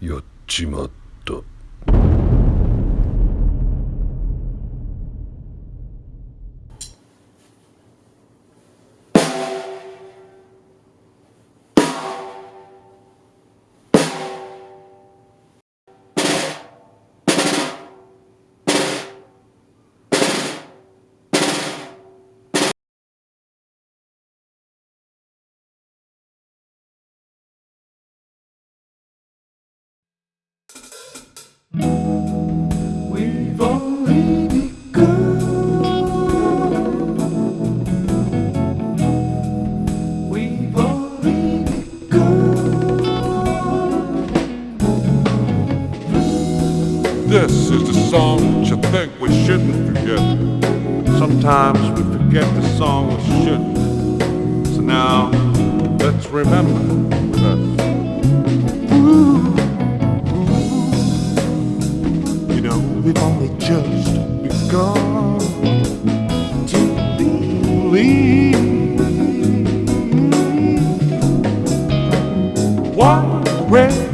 やっちまった。This is the song that you think we shouldn't forget. Sometimes we forget the song we shouldn't. So now, let's remember with us. You know, we've only just begun to believe what raises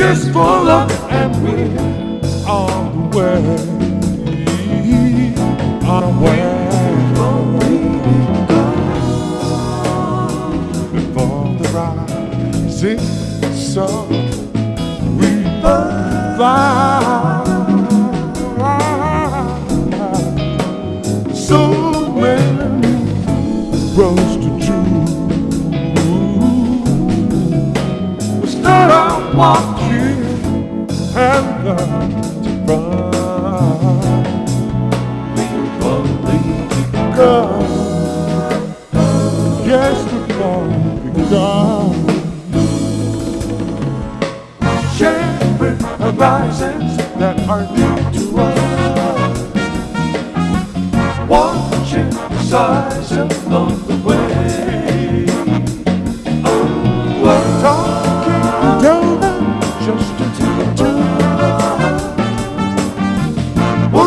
Kiss for love and we're on the way. On the way. Before the rising sun, we fly. So many roads to choose. We start out walking learn to run. We've begun. Yes, we've only begun. Sharing horizons that are new to us. Watching the size along the way.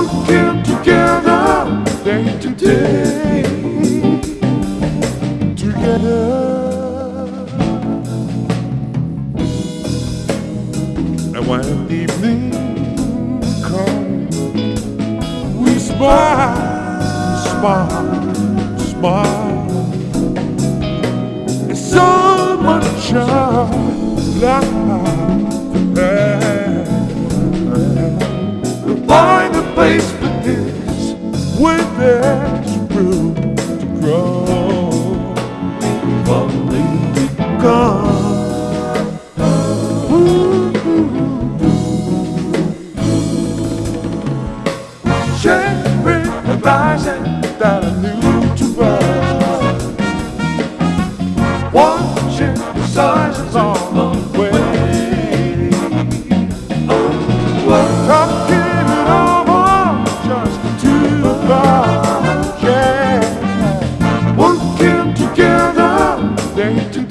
Working together day to day. Together. And when evening comes, we smile, smile, smile. It's so much of life there. Place for this where there's room to grow. We've only begun. Sharing horizon that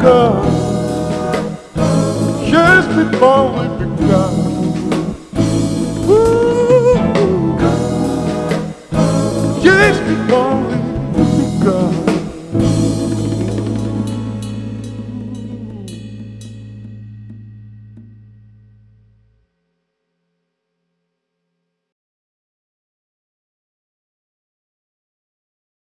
begun. Just before we begun. Ooh, just before